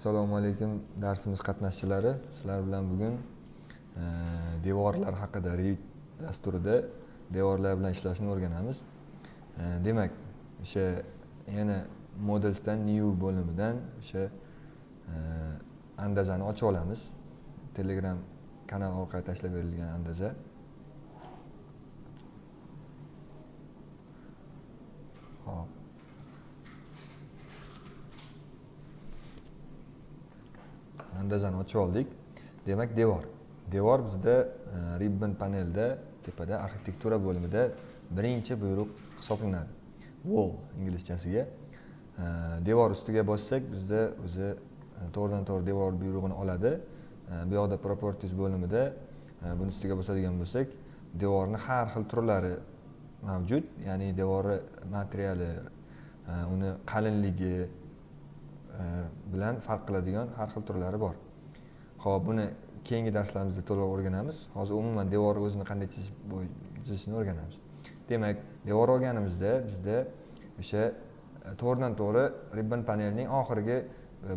assalomu alaykum darsimiz qatnashchilari. Sizlar bilan bugun e, devorlar haqida revit dasturida devorlar bilan ishlashni o'rganamiz. E, demak o'sha yana modelsdan new bo'limidan o'sha e, andazani ochib olamiz. Telegram kanal orqali tashlab berilgan andaza. Hop. Andazani ochib oldik. Demak devor. Devor bizda e, ribbon panelda tepada arxitektura bo'limida birinchi buyruq hisoblanadi. Wall inglizchasiga. E, devor ustiga bossak bizda o'zi e, to'g'ridan to'g'ri devor buyrug'ini oladi. E, bu yoqda properties bo'limida e, buni ustiga bosadigan bo'lsak devorni har xil turlari mavjud. Ya'ni devori materiali e, uni qalinligi E, bilan farq qiladigan har xil turlari bor. Ho'p buni keyingi darslarimizda to'liq o'rganamiz. Hozir umuman devor o'zini qanday chizishni o'rganamiz. Demak devor olganimizda bizda o'sha e, to'g'ridan to'g'ri ribbon panelning oxirgi e,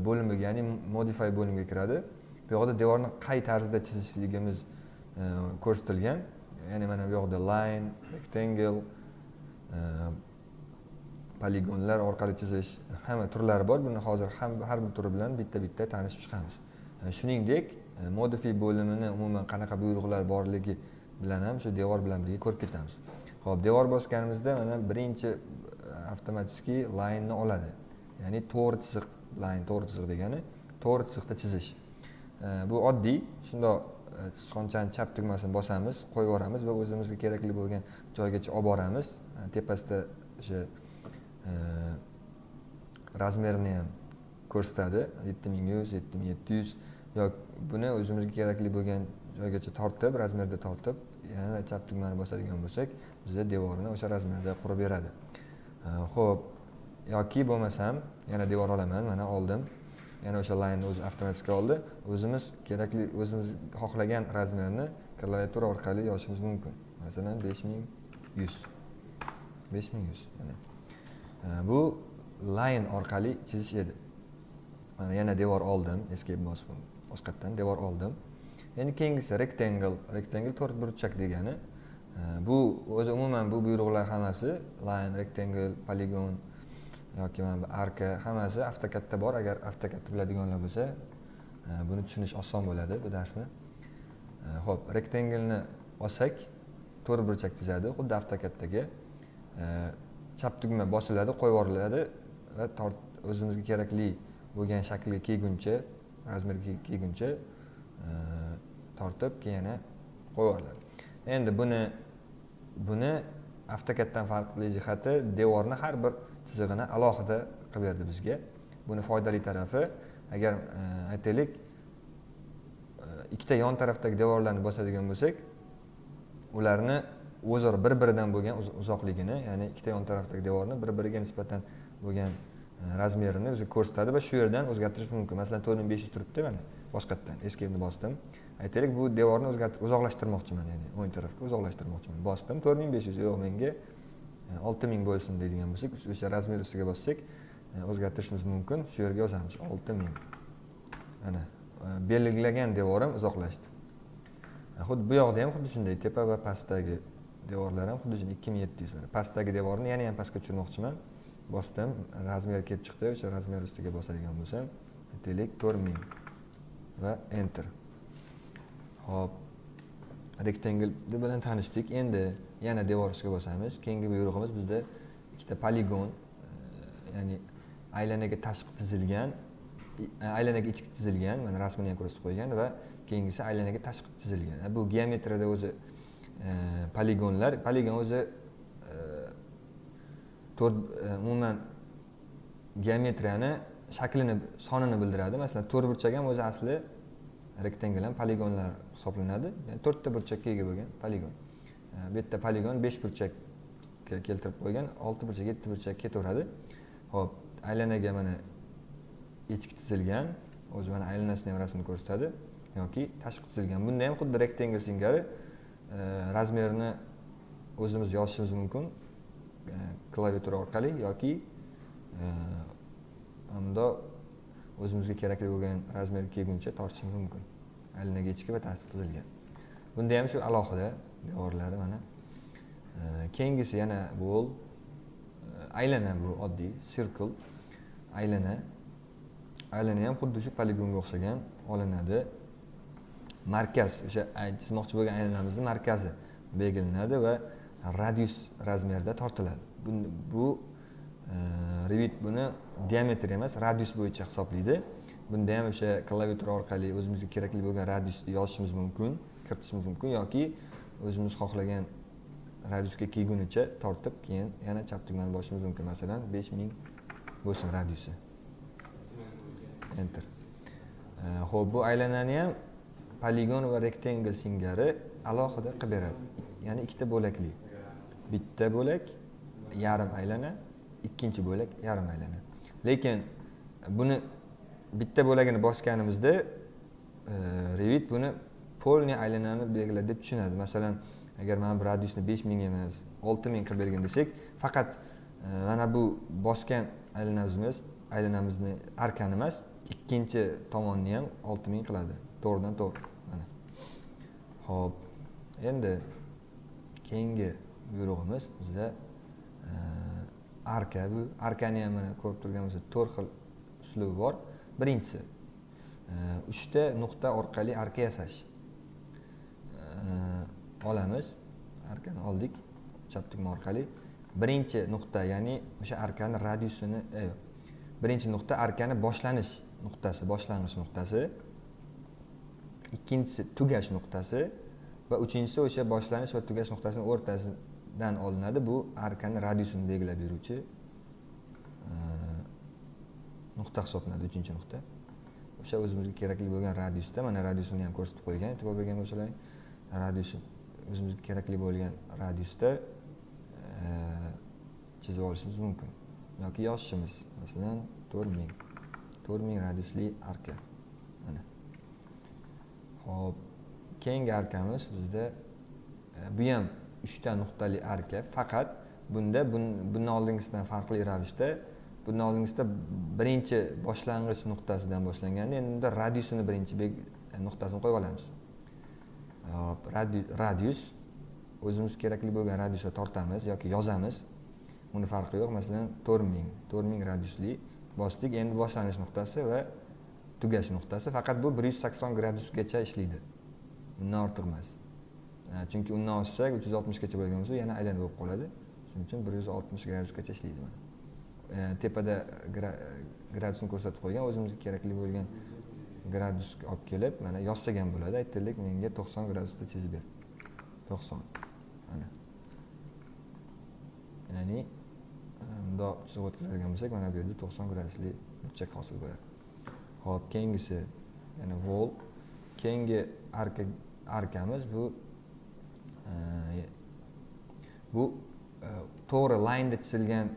bo'limiga ya'ni modify bo'limiga kiradi. Bu yoqda devorni qay tarzda chizishligimiz ko'rsatilgan. Ya'ni mana bu yoqda line rectangle poligonlar orqali chizish hamma turlari bor. Buni hozir ham har bir turi bilan bitta bitta tanishib chiqamiz. E, shuningdek e, bo'limini umuman qanaqa buyruqlar borligi bilan ham shu devor bilan birga ko'rib ketamiz. Ho'p devor bosganimizda mana birinchi e, avtomatik laynni oladi. Ya'ni to'g'ri chiziq layn to'g'ri chiziq degani to'g'ri chiziqda chizish. E, bu oddiy. Shundoq e, sichqonchani chap tugmasini bosamiz qo'yib yuboramiz va o'zimizga kerakli bo'lgan joygacha olib boramiz. Tepasida o'sha razmerni ham ko'rsatadi. Yetti ming yuz yetti ming yetti yuz. Yoki buni o'zimizga kerakli bo'lgan joygacha tortib razmerda tortib yana chap tugmani bosadigan bo'lsak bizga devorni o'sha razmerda qurib beradi. Ho'p yoki bo'lmasam yana devor olaman mana oldim. Yana o'sha laynni o'zi avtomatik oldi. O'zimiz kerakli o'zimiz xohlagan razmerni klaviatura orqali yozishimiz mumkin. Masalan besh ming yuz. Besh ming yuz bu line orqali chizish edi. Mana yana devor oldim escape bosib boshqatdan devor oldim. Endi keyingisi rectangle rectangle to'rt burchak degani. Bu o'zi umuman bu buyruqlar hammasi line rectangle polygon yoki mana bu arka hammasi avtokatda bor. Agar avtokadni biladiganlar bo'lsa e, buni tushunish oson bo'ladi bu darsni. E, ho'p rectangleni olsak to'rt burchak chizadi xuddi avtokatdagi e, chap tugma bosiladi qo'yib yuboriladi va tort o'zimizga kerakli bo'lgan shaklga kelguncha razmerga kelguncha e, tortib keyin yana qo'yib yuboriladi endi buni buni avtokatdan farqli jihati devorni har bir chizig'ini alohida qilib berdi bizga. Buni foydali tarafi agar e, aytaylik e, ikkita yon tarafdagi devorlarni bosadigan bo'lsak ularni o'zaro bir biridan bo'lgan uzoqligini ya'ni ikkita yon tarafdagi devorni bir biriga nisbatan bo'lgan e, razmerini o'zi ko'rsatadi va shu yerdan o'zgartirish mumkin. Masalan to'rt ming besh yuz turibdi mana boshqatdan escape'ni bosdim. Aytaylik bu devorni o'zgartirib uzoqlashtirmoqchiman ya'ni o'ng tarafga uzoqlashtirmoqchiman. Bosdim to'rt ming besh yuz yo'q menga e, olti ming bo'lsin deydigan bo'lsak o'sha razmer ustiga bossak e, o'zgartirishimiz mumkin. Shu yerga yozamiz olti ming. Mana e, belgilagan devorim uzoqlashdi. Xuddi bu yoqda ham xuddi shunday tepa va pastdagi devorlar ham xuddi shu ikki ming yetti yuz mana pastdagi devorni yana ham pastga tushirmoqchiman. Bosdim razmer kelib chiqdi o'sha razmer ustiga bosadigan bo'lsam aytaylik to'rt ming va enter. Hop rectangle bilan tanishdik. Endi yana devor ustiga bosamiz. Keyingi buyrug'imiz bizda ikkita poligon e, ya'ni aylanaga tashqi chizilgan e, aylanaga ichki chizilgan mana rasmini ham ko'rsatib qo'ygan va keyingisi aylanaga tashqi chizilgan e, bu geometriyada o'zi poligonlar poligon o'zi e, to'rt e, umuman geometriyani shaklini sonini bildiradi. Masalan to'rt burchak ham o'zi asli rektangle ham poligonlar hisoblanadi. Ya'ni to'rtta burchakka ega bo'lgan poligon. Bu yerda poligon besh burchakka keltirib qo'ygan olti burchak yetti burchak ketaveradi. Ho'p aylanaga mana ichki chizilgan o'zi mana aylanasini ham rasmini ko'rsatadi yoki tashqi chizilgan bunda ham xuddi rektangl singari razmerini o'zimiz yozishimiz mumkin klaviatura orqali yoki hamda o'zimizga kerakli bo'lgan razmerga kelguncha tortishimiz mumkin aylanaga ichki bittasi tizilgan bunda ham shu alohida devorlari mana keyingisi yana wall aylana bu oddiy sirkl aylana aylana ham xuddi shu poligonga o'xshagan olinadi markaz o'sha chizmoqchi bo'lgan aylanamizni markazi belgilanadi va radius razmerda tortiladi. Bu e, revit buni diametr emas radius bo'yicha hisoblaydi. Bunda ham o'sha klaviatura orqali o'zimizga kerakli bo'lgan radiusni yozishimiz mumkin kiritishimiz mumkin yoki o'zimiz xohlagan radiusga kelgunicha tortib keyin yana chap tugmani bosishimiz mumkin. Masalan besh ming bo'lsin radiusi. Enter. E, ho'p bu aylanani ham poligon va rectangle singari alohida qilib beradi. Ya'ni ikkita bo'lakli. Bitta bo'lak yarim aylana ikkinchi bo'lak yarim aylana. Lekin buni bitta bo'lagini bosganimizda e, revit buni полный aylanani belgiladi deb tushunadi. Masalan agar mana bu radiusni besh ming emas olti ming qilib bergin desak faqat e, mana bu bosgan aylanamiz aylanamizni arkani emas ikkinchi tomonni ham olti ming qiladi. To'g'ridan to'g'ri. Ho'p. Endi keyingi buyrug'imiz bizda e, arka bu arkani ham mana ko'rib turgan bo'lsak to'rt xil uslubi bor. Birinchisi e, uchta nuqta orqali arka yasash. E, olamiz. Arkani oldik chap tugma orqali. Birinchi nuqta ya'ni o'sha arkani radiusini birinchi nuqta arkani boshlanish nuqtasi boshlang'ich nuqtasi. Ikkinchisi tugash nuqtasi va uchinchisi o'sha boshlanish va tugash nuqtasini o'rtasidan olinadi. Bu arkani radiusini belgilab beruvchi e, nuqta hisoblanadi uchinchi nuqta. O'sha o'zimizga kerakli bo'lgan radiusda mana radiusini ham ko'rsatib qo'ygan e'tibor bergan bo'lsalaring radiusi o'zimizga kerakli bo'lgan radiusda e, chizib olishimiz mumkin yoki yozishimiz masalan to'rt ming to'rt ming radiusli arka. Ho'p keyingi arkamiz bizda e, bu ham uchta nuqtali arka faqat bunda bundan oldingisidan farqli ravishda bundan oldingisida birinchi boshlang'ich nuqtasidan boshlanganda endi bunda radiusini birinchi e, nuqtasini qo'yib olamiz. Hop radius o'zimiz kerakli bo'lgan radiusga tortamiz yoki yozamiz. Uni farqi yo'q masalan to'rt ming to'rt ming radiusli bosdik. Endi boshlanish nuqtasi va tugash nuqtasi faqat bu bir yuz sakson gradusgacha ishlaydi. Undan ortiq emas e, chunki undan oshsak uch yuz oltmishgacha bo'lgan bo'lsa yana aylanib bo'lib qoladi. Shuning uchun bir yuz oltmish gradusgacha ishlaydi mana. E, tepada gradusni ko'rsatib qo'ygan o'zimizga kerakli bo'lgan gradusga olib kelib mana yozsak ham bo'ladi. Aytaylik menga to'qson gradusda chizib ber. To'qson. Mana. Ya'ni e, mundoq chizib o'tkazadigan bo'lsak mana bu yerda to'qson gradusli burchak hosil bo'ladi. Ho'p keyingisi ya'ni vol. Keyingi arka arkamiz bu e, bu e, to'g'ri laynda chizilgan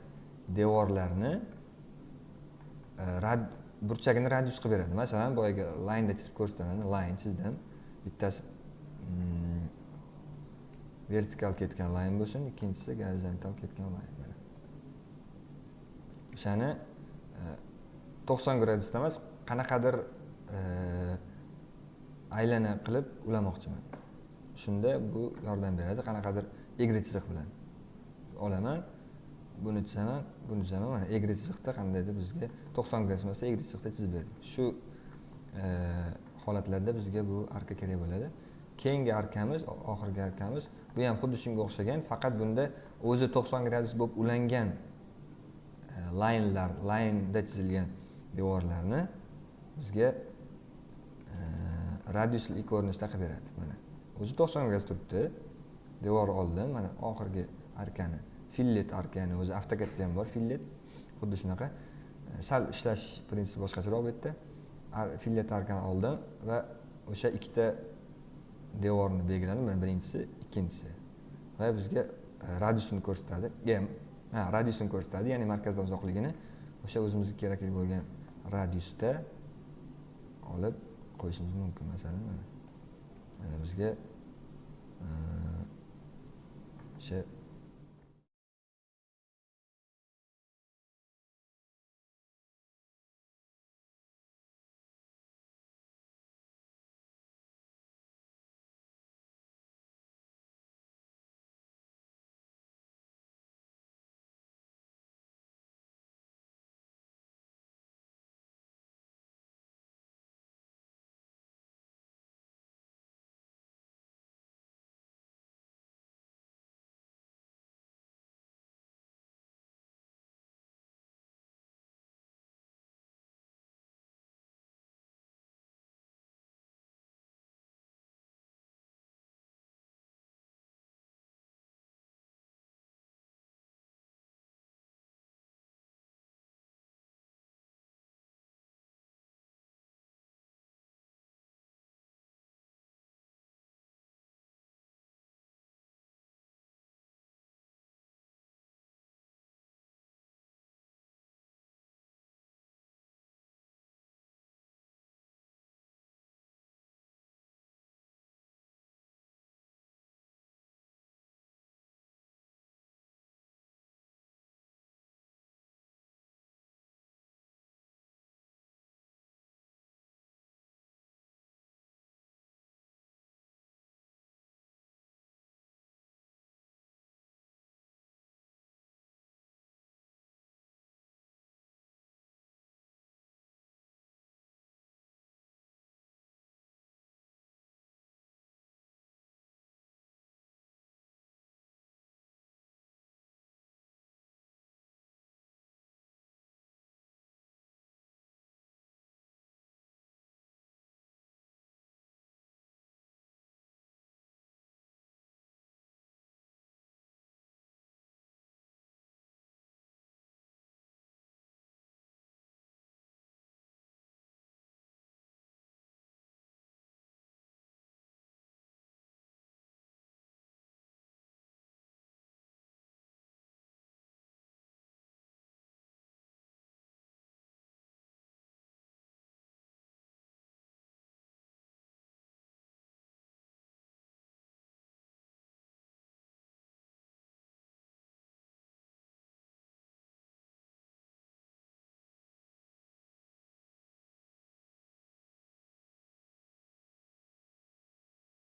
devorlarni e, rad burchagini radius qilib beradi. Masalan boyagi laynda chizib ko'rsataman layn chizdim bittasi mm, vertikal ketgan layn bo'lsin ikkinchisi gorizontal ketgan layn mana o'shani to'qson gradusda emas qanaqadir e, aylana qilib ulamoqchiman. Shunda bu yordam beradi qanaqadir egri chiziq bilan. Olaman buni chizaman buni chizaman mana egri chiziqda qandaydir bizga to'qson gradus emasda egri chiziqda chizib berdi. Shu e, holatlarda bizga bu arka kerak bo'ladi. Keyingi arkamiz oxirgi arkamiz bu ham xuddi shunga o'xshagan faqat bunda o'zi to'qson gradus bo'lib ulangan e, laynlar laynda chizilgan devorlarni bizga e, radiusli ko'rinishda qilib beradi. Mana o'zi to'qson gradus turibdi. Devor oldim mana oxirgi arkani fillet arkani o'zi avtokatda ham bor fillet. Xuddi shunaqa e, sal ishlash prinsipi boshqacharoq bu yerda fillet arkani oldim va o'sha ikkita devorni belgiladim mana birinchisi ikkinchisi. Va bizga e, radiusini ko'rsatadi. Ha radiusini ko'rsatadi ya'ni markazdan uzoqligini o'sha o'zimizga kerakli bo'lgan radiusda olib qo'yishimiz mumkin masalan mana bizga o'sha